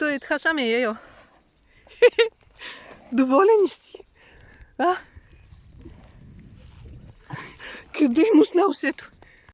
Той е така ме е йо. Доволен си? А? Къде е муснал усето?